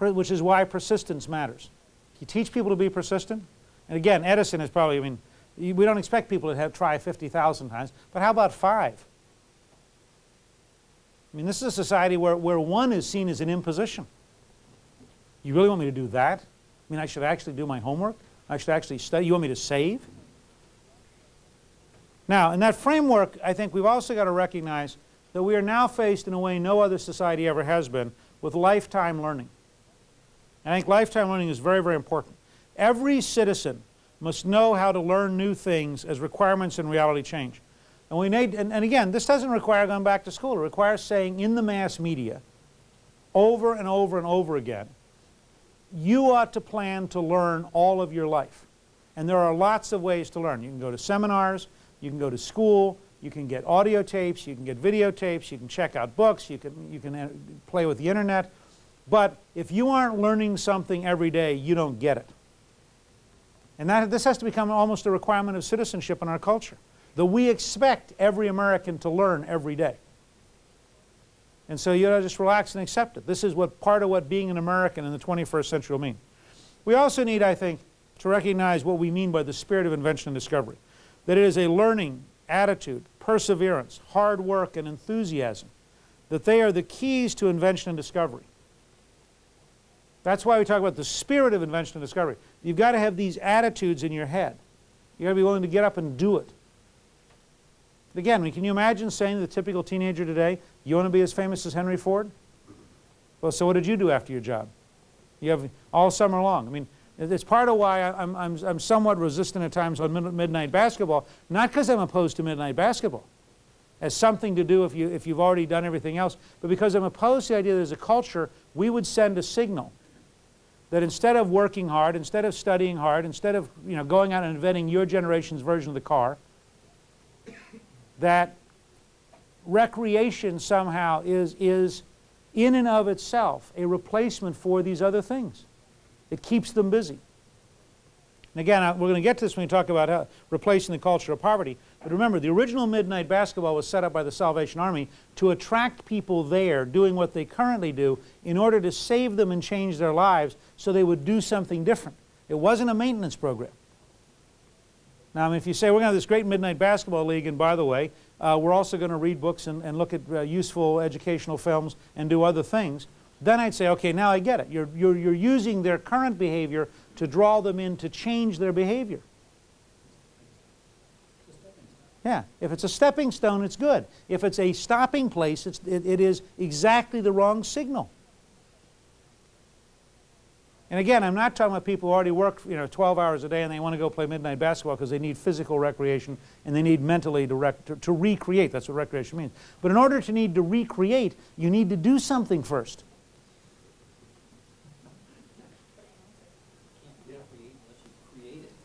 which is why persistence matters. You teach people to be persistent, and again, Edison is probably, I mean, we don't expect people to have try 50,000 times, but how about five? I mean, this is a society where, where one is seen as an imposition. You really want me to do that? I mean, I should actually do my homework? I should actually study? You want me to save? Now, in that framework, I think we've also got to recognize that we are now faced in a way no other society ever has been with lifetime learning. I think lifetime learning is very, very important. Every citizen must know how to learn new things as requirements and reality change. And, we need, and, and again, this doesn't require going back to school. It requires saying in the mass media over and over and over again, you ought to plan to learn all of your life. And there are lots of ways to learn. You can go to seminars, you can go to school, you can get audio tapes, you can get videotapes, you can check out books, you can, you can uh, play with the internet. But if you aren't learning something every day, you don't get it. And that, this has to become almost a requirement of citizenship in our culture, that we expect every American to learn every day. And so you to just relax and accept it. This is what part of what being an American in the 21st century will mean. We also need, I think, to recognize what we mean by the spirit of invention and discovery. That it is a learning attitude, perseverance, hard work, and enthusiasm. That they are the keys to invention and discovery. That's why we talk about the spirit of invention and discovery. You've got to have these attitudes in your head. You've got to be willing to get up and do it. Again, can you imagine saying to the typical teenager today, you want to be as famous as Henry Ford? Well, so what did you do after your job? You have all summer long. I mean, it's part of why I'm, I'm, I'm somewhat resistant at times on midnight basketball, not because I'm opposed to midnight basketball as something to do if, you, if you've already done everything else, but because I'm opposed to the idea that as a culture, we would send a signal that instead of working hard, instead of studying hard, instead of you know, going out and inventing your generation's version of the car, that recreation somehow is, is in and of itself a replacement for these other things. It keeps them busy. And again, uh, we're going to get to this when we talk about how, replacing the culture of poverty. But remember, the original Midnight Basketball was set up by the Salvation Army to attract people there doing what they currently do in order to save them and change their lives so they would do something different. It wasn't a maintenance program. Now, if you say we're going to have this great Midnight Basketball League, and by the way, uh, we're also going to read books and, and look at uh, useful educational films and do other things, then I'd say, okay, now I get it. You're, you're, you're using their current behavior to draw them in to change their behavior. Yeah, if it's a stepping stone, it's good. If it's a stopping place, it's, it, it is exactly the wrong signal. And again, I'm not talking about people who already work you know, 12 hours a day and they want to go play midnight basketball because they need physical recreation and they need mentally to, rec to, to recreate. That's what recreation means. But in order to need to recreate, you need to do something first.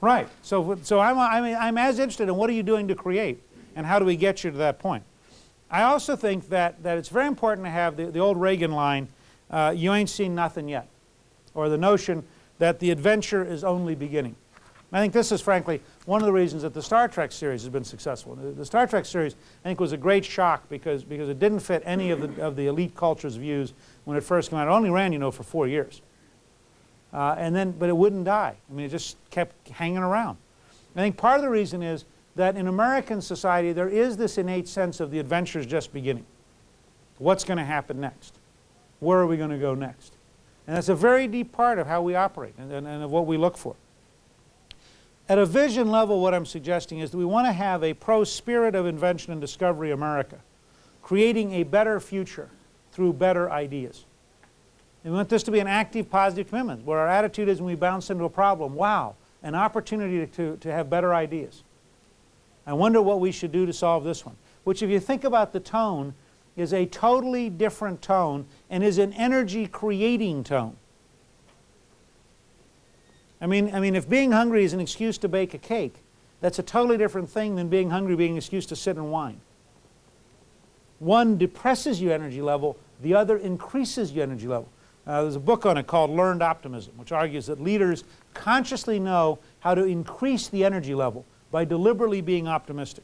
Right. So, so I'm, I'm, I'm as interested in what are you doing to create and how do we get you to that point. I also think that, that it's very important to have the, the old Reagan line, uh, you ain't seen nothing yet or the notion that the adventure is only beginning. I think this is frankly one of the reasons that the Star Trek series has been successful. The, the Star Trek series I think was a great shock because, because it didn't fit any of the, of the elite culture's views when it first came out. It only ran, you know, for four years. Uh, and then, but it wouldn't die. I mean, it just kept hanging around. I think part of the reason is that in American society there is this innate sense of the adventure is just beginning. What's going to happen next? Where are we going to go next? And that's a very deep part of how we operate and, and, and of what we look for. At a vision level, what I'm suggesting is that we want to have a pro-spirit of invention and discovery America, creating a better future through better ideas. And we want this to be an active, positive commitment, where our attitude is when we bounce into a problem, wow, an opportunity to, to have better ideas. I wonder what we should do to solve this one. Which if you think about the tone, is a totally different tone and is an energy creating tone. I mean, I mean, if being hungry is an excuse to bake a cake, that's a totally different thing than being hungry being an excuse to sit and whine. One depresses your energy level, the other increases your energy level. Uh, there's a book on it called Learned Optimism, which argues that leaders consciously know how to increase the energy level by deliberately being optimistic.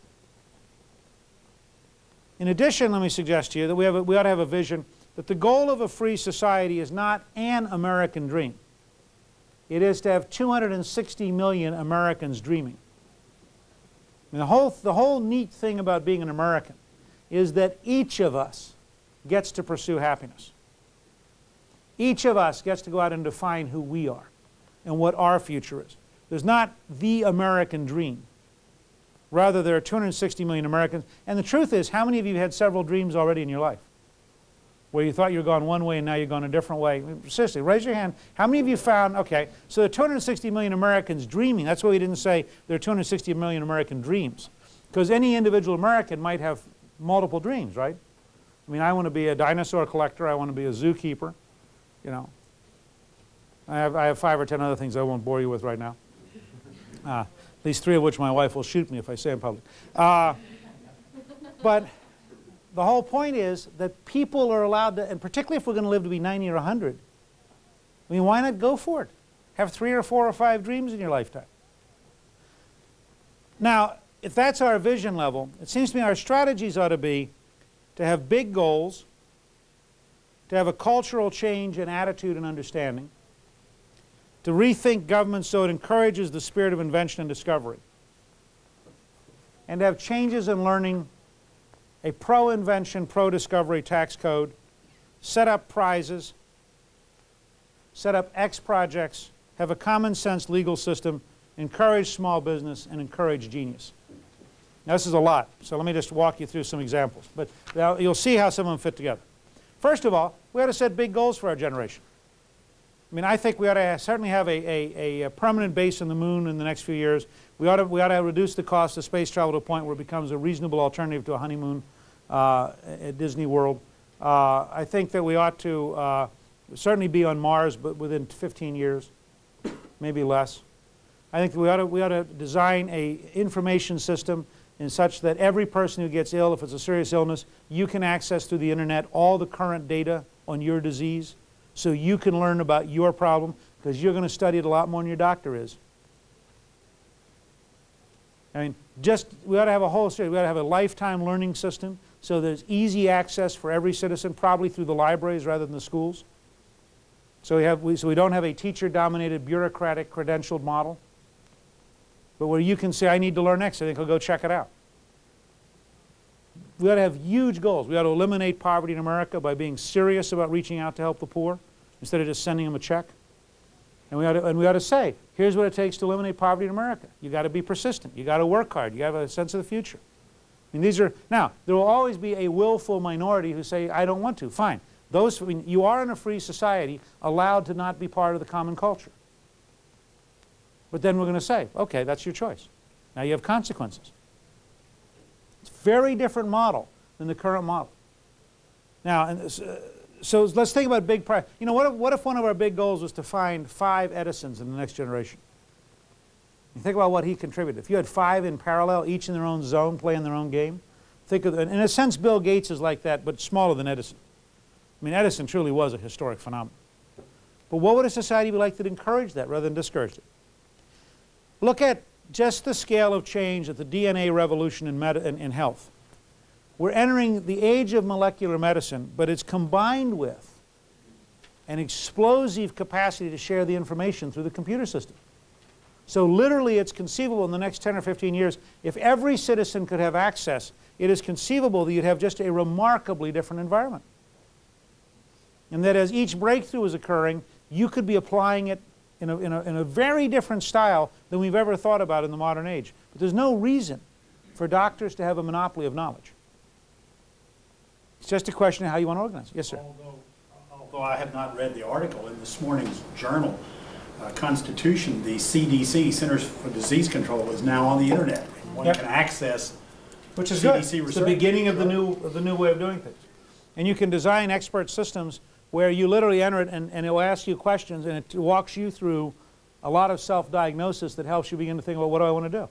In addition, let me suggest to you that we, have a, we ought to have a vision that the goal of a free society is not an American dream. It is to have 260 million Americans dreaming. The, whole, the whole neat thing about being an American is that each of us gets to pursue happiness. Each of us gets to go out and define who we are and what our future is. There's not the American dream. Rather, there are 260 million Americans. And the truth is, how many of you had several dreams already in your life? Where you thought you were going one way and now you're going a different way. Seriously, raise your hand. How many of you found, okay, so there are 260 million Americans dreaming. That's why we didn't say there are 260 million American dreams. Because any individual American might have multiple dreams, right? I mean, I want to be a dinosaur collector. I want to be a zookeeper, you know. I have, I have five or ten other things I won't bore you with right now. Uh, at least three of which my wife will shoot me if I say in public. Uh, but the whole point is that people are allowed to, and particularly if we're going to live to be 90 or 100, I mean, why not go for it? Have three or four or five dreams in your lifetime. Now, if that's our vision level, it seems to me our strategies ought to be to have big goals, to have a cultural change in attitude and understanding, to rethink government so it encourages the spirit of invention and discovery, and to have changes in learning, a pro-invention, pro-discovery tax code, set up prizes, set up X projects, have a common sense legal system, encourage small business, and encourage genius. Now this is a lot, so let me just walk you through some examples. But you'll see how some of them fit together. First of all, we ought to set big goals for our generation. I mean, I think we ought to certainly have a, a, a, permanent base on the moon in the next few years. We ought, to, we ought to reduce the cost of space travel to a point where it becomes a reasonable alternative to a honeymoon uh, at Disney World. Uh, I think that we ought to uh, certainly be on Mars, but within 15 years, maybe less. I think we ought to, we ought to design a information system in such that every person who gets ill, if it's a serious illness, you can access through the internet all the current data on your disease so you can learn about your problem because you're going to study it a lot more than your doctor is. I mean, just, we ought to have a whole series. We ought to have a lifetime learning system so there's easy access for every citizen, probably through the libraries rather than the schools. So we, have, we, so we don't have a teacher-dominated, bureaucratic, credentialed model. But where you can say, I need to learn X, I think I'll go check it out. We ought to have huge goals. We ought to eliminate poverty in America by being serious about reaching out to help the poor instead of just sending them a check. And we ought to, and we ought to say, here's what it takes to eliminate poverty in America. You've got to be persistent. You've got to work hard. You have a sense of the future. I mean, these are, now, there will always be a willful minority who say, I don't want to. Fine. Those, I mean, you are in a free society allowed to not be part of the common culture. But then we're going to say, okay, that's your choice. Now you have consequences. It's a very different model than the current model. Now, and, uh, so let's think about big prize. You know, what if, what if one of our big goals was to find five Edisons in the next generation? You think about what he contributed. If you had five in parallel, each in their own zone, playing their own game, think of, in a sense, Bill Gates is like that, but smaller than Edison. I mean, Edison truly was a historic phenomenon. But what would a society be like that encouraged that rather than discouraged it? Look at just the scale of change at the DNA revolution in, in, in health. We're entering the age of molecular medicine, but it's combined with an explosive capacity to share the information through the computer system. So literally it's conceivable in the next 10 or 15 years, if every citizen could have access, it is conceivable that you'd have just a remarkably different environment. And that as each breakthrough is occurring, you could be applying it in a, in a, in a very different style than we've ever thought about in the modern age. But there's no reason for doctors to have a monopoly of knowledge. It's just a question of how you want to organize. Yes, sir. Although, although I have not read the article in this morning's journal, uh, Constitution, the CDC, Centers for Disease Control, is now on the internet. And one Yep. can access Which is CDC good. It's the beginning of the new of the new way of doing things. And you can design expert systems where you literally enter it and, and it will ask you questions and it walks you through a lot of self-diagnosis that helps you begin to think about what do I want to do.